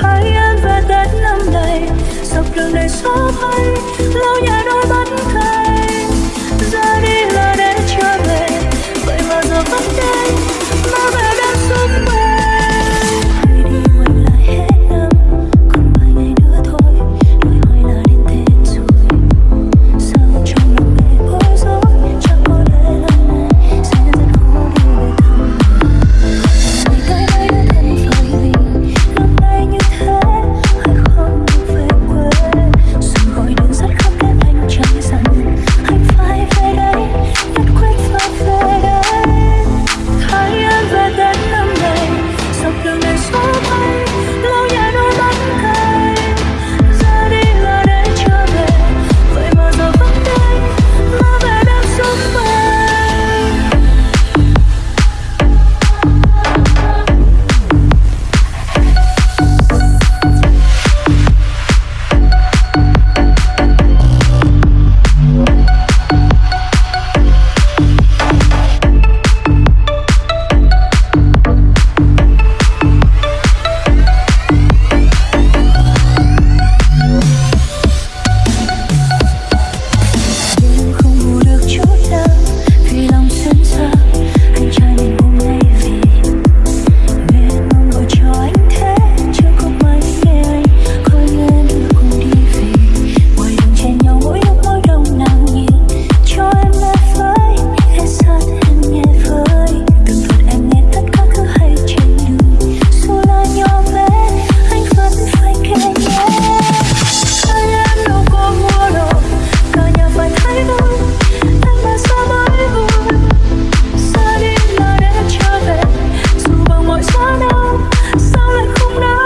thấy em về tết năm nay. Dọc đường đầy gió bay lâu nhà đôi